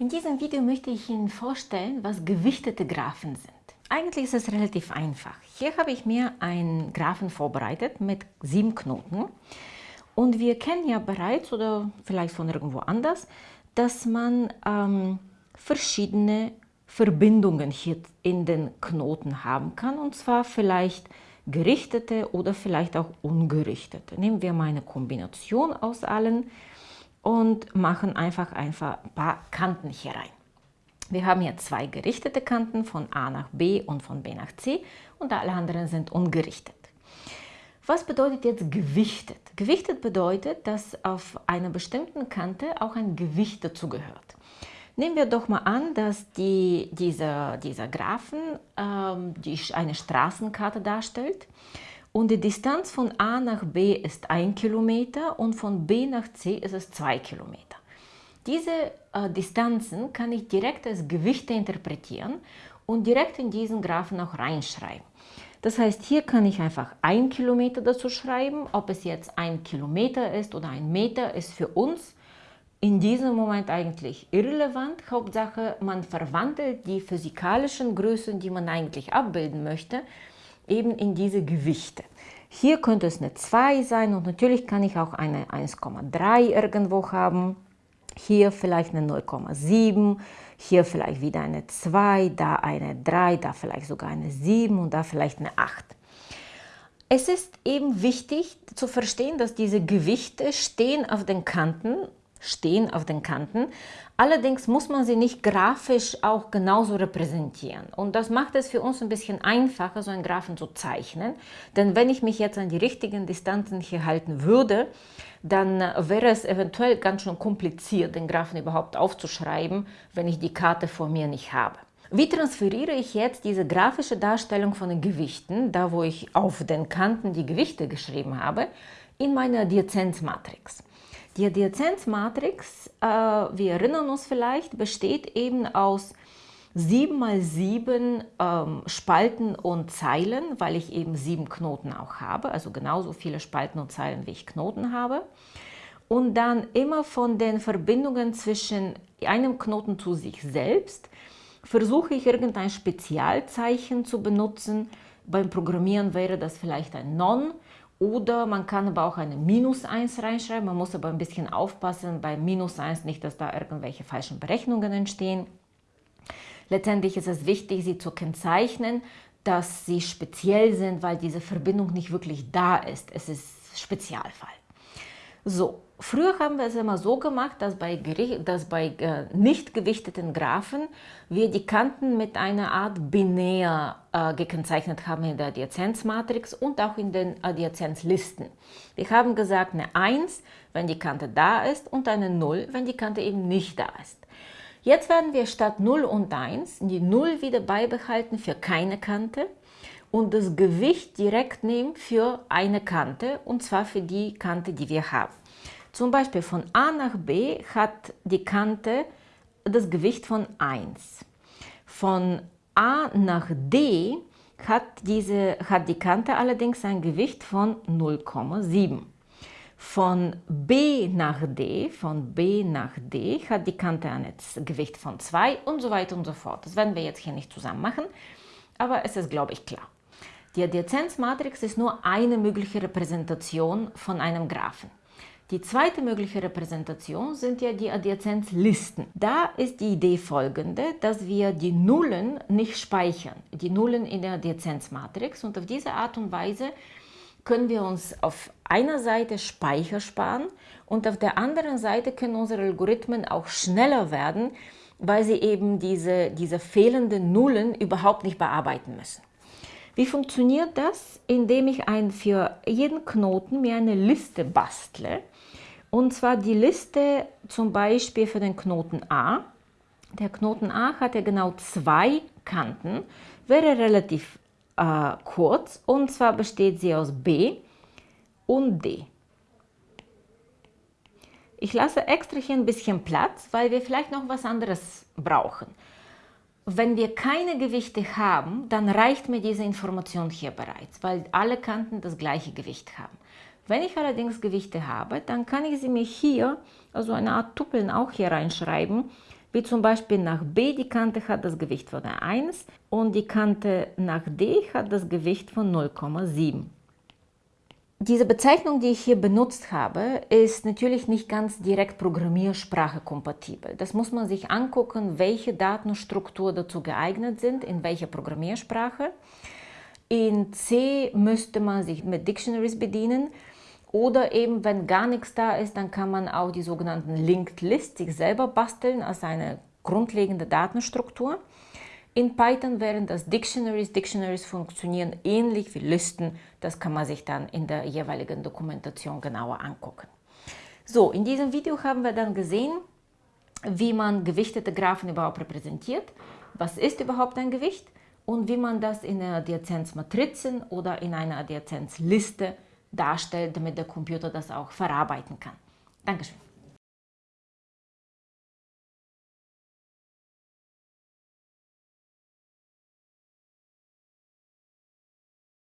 In diesem Video möchte ich Ihnen vorstellen, was gewichtete Graphen sind. Eigentlich ist es relativ einfach. Hier habe ich mir einen Graphen vorbereitet mit sieben Knoten. Und wir kennen ja bereits, oder vielleicht von irgendwo anders, dass man ähm, verschiedene Verbindungen hier in den Knoten haben kann. Und zwar vielleicht gerichtete oder vielleicht auch ungerichtete. Nehmen wir mal eine Kombination aus allen und machen einfach, einfach ein paar Kanten hier rein. Wir haben hier zwei gerichtete Kanten von A nach B und von B nach C und alle anderen sind ungerichtet. Was bedeutet jetzt gewichtet? Gewichtet bedeutet, dass auf einer bestimmten Kante auch ein Gewicht dazugehört. Nehmen wir doch mal an, dass die, dieser, dieser Graphen ähm, die eine Straßenkarte darstellt und die Distanz von A nach B ist 1 Kilometer und von B nach C ist es 2 Kilometer. Diese äh, Distanzen kann ich direkt als Gewichte interpretieren und direkt in diesen Graphen auch reinschreiben. Das heißt, hier kann ich einfach 1 Kilometer dazu schreiben. Ob es jetzt 1 Kilometer ist oder ein Meter, ist für uns in diesem Moment eigentlich irrelevant. Hauptsache, man verwandelt die physikalischen Größen, die man eigentlich abbilden möchte, eben in diese Gewichte. Hier könnte es eine 2 sein und natürlich kann ich auch eine 1,3 irgendwo haben. Hier vielleicht eine 0,7, hier vielleicht wieder eine 2, da eine 3, da vielleicht sogar eine 7 und da vielleicht eine 8. Es ist eben wichtig zu verstehen, dass diese Gewichte stehen auf den Kanten stehen auf den Kanten. Allerdings muss man sie nicht grafisch auch genauso repräsentieren. Und das macht es für uns ein bisschen einfacher, so einen Graphen zu zeichnen. Denn wenn ich mich jetzt an die richtigen Distanzen hier halten würde, dann wäre es eventuell ganz schön kompliziert, den Graphen überhaupt aufzuschreiben, wenn ich die Karte vor mir nicht habe. Wie transferiere ich jetzt diese grafische Darstellung von den Gewichten, da wo ich auf den Kanten die Gewichte geschrieben habe, in meine Adjazenzmatrix? Die Adjazenzmatrix, äh, wir erinnern uns vielleicht, besteht eben aus 7 mal 7 ähm, Spalten und Zeilen, weil ich eben sieben Knoten auch habe, also genauso viele Spalten und Zeilen, wie ich Knoten habe. Und dann immer von den Verbindungen zwischen einem Knoten zu sich selbst versuche ich irgendein Spezialzeichen zu benutzen. Beim Programmieren wäre das vielleicht ein Non oder man kann aber auch eine Minus 1 reinschreiben. Man muss aber ein bisschen aufpassen bei Minus 1 nicht, dass da irgendwelche falschen Berechnungen entstehen. Letztendlich ist es wichtig, sie zu kennzeichnen, dass sie speziell sind, weil diese Verbindung nicht wirklich da ist. Es ist Spezialfall. So, früher haben wir es immer so gemacht, dass bei, dass bei äh, nicht gewichteten Graphen wir die Kanten mit einer Art binär äh, gekennzeichnet haben in der Adjazenzmatrix und auch in den Adjazenzlisten. Wir haben gesagt eine 1, wenn die Kante da ist und eine 0, wenn die Kante eben nicht da ist. Jetzt werden wir statt 0 und 1 die 0 wieder beibehalten für keine Kante und das Gewicht direkt nehmen für eine Kante und zwar für die Kante, die wir haben. Zum Beispiel von A nach B hat die Kante das Gewicht von 1. Von A nach D hat, diese, hat die Kante allerdings ein Gewicht von 0,7. Von B nach D, von B nach D hat die Kante ein Gewicht von 2 und so weiter und so fort. Das werden wir jetzt hier nicht zusammen machen, aber es ist, glaube ich, klar. Die Adjazenzmatrix ist nur eine mögliche Repräsentation von einem Graphen. Die zweite mögliche Repräsentation sind ja die Adjazenzlisten. Da ist die Idee folgende, dass wir die Nullen nicht speichern, die Nullen in der Adjazenzmatrix und auf diese Art und Weise können wir uns auf einer Seite Speicher sparen und auf der anderen Seite können unsere Algorithmen auch schneller werden, weil sie eben diese, diese fehlenden Nullen überhaupt nicht bearbeiten müssen. Wie funktioniert das? Indem ich ein, für jeden Knoten mir eine Liste bastle. Und zwar die Liste zum Beispiel für den Knoten A. Der Knoten A hat ja genau zwei Kanten, wäre relativ äh, kurz und zwar besteht sie aus B und D. Ich lasse extra hier ein bisschen Platz, weil wir vielleicht noch was anderes brauchen. Wenn wir keine Gewichte haben, dann reicht mir diese Information hier bereits, weil alle Kanten das gleiche Gewicht haben. Wenn ich allerdings Gewichte habe, dann kann ich sie mir hier, also eine Art Tuppeln auch hier reinschreiben, wie zum Beispiel nach B die Kante hat das Gewicht von 1 und die Kante nach D hat das Gewicht von 0,7. Diese Bezeichnung, die ich hier benutzt habe, ist natürlich nicht ganz direkt Programmiersprache kompatibel. Das muss man sich angucken, welche Datenstruktur dazu geeignet sind, in welcher Programmiersprache. In C müsste man sich mit Dictionaries bedienen oder eben, wenn gar nichts da ist, dann kann man auch die sogenannten Linked List sich selber basteln als eine grundlegende Datenstruktur. In Python wären das Dictionaries. Dictionaries funktionieren ähnlich wie Listen. Das kann man sich dann in der jeweiligen Dokumentation genauer angucken. So, in diesem Video haben wir dann gesehen, wie man gewichtete Graphen überhaupt repräsentiert, was ist überhaupt ein Gewicht und wie man das in einer Adjazenzmatrizen oder in einer Adjazenzliste darstellt, damit der Computer das auch verarbeiten kann. Dankeschön.